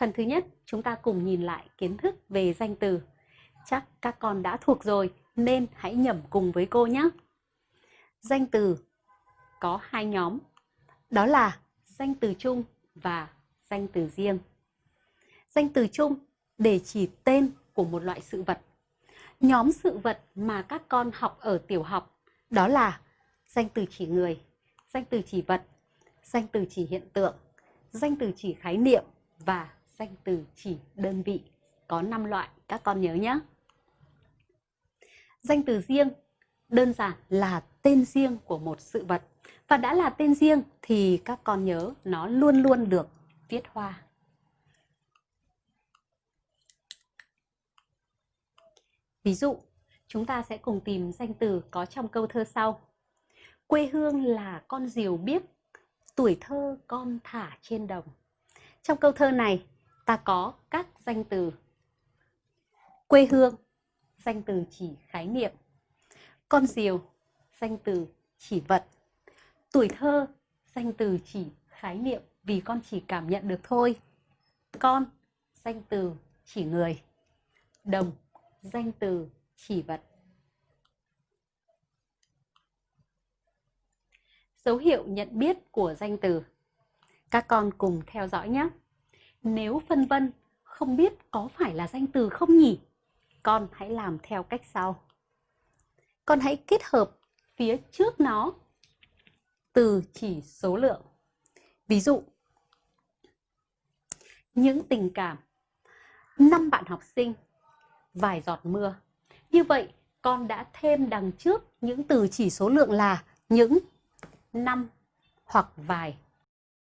Phần thứ nhất, chúng ta cùng nhìn lại kiến thức về danh từ. Chắc các con đã thuộc rồi nên hãy nhẩm cùng với cô nhé. Danh từ có hai nhóm, đó là danh từ chung và danh từ riêng. Danh từ chung để chỉ tên của một loại sự vật. Nhóm sự vật mà các con học ở tiểu học đó là danh từ chỉ người, danh từ chỉ vật, danh từ chỉ hiện tượng, danh từ chỉ khái niệm và danh từ chỉ đơn vị. Có 5 loại, các con nhớ nhé. Danh từ riêng đơn giản là tên riêng của một sự vật. Và đã là tên riêng thì các con nhớ nó luôn luôn được viết hoa. Ví dụ, chúng ta sẽ cùng tìm danh từ có trong câu thơ sau. Quê hương là con diều biếc, tuổi thơ con thả trên đồng. Trong câu thơ này, ta có các danh từ quê hương, danh từ chỉ khái niệm, con diều, danh từ chỉ vật, tuổi thơ, danh từ chỉ khái niệm vì con chỉ cảm nhận được thôi. Con, danh từ chỉ người, đồng, danh từ chỉ vật. Dấu hiệu nhận biết của danh từ. Các con cùng theo dõi nhé. Nếu phân vân không biết có phải là danh từ không nhỉ? Con hãy làm theo cách sau. Con hãy kết hợp phía trước nó từ chỉ số lượng. Ví dụ, những tình cảm, năm bạn học sinh, vài giọt mưa. Như vậy, con đã thêm đằng trước những từ chỉ số lượng là những, năm hoặc vài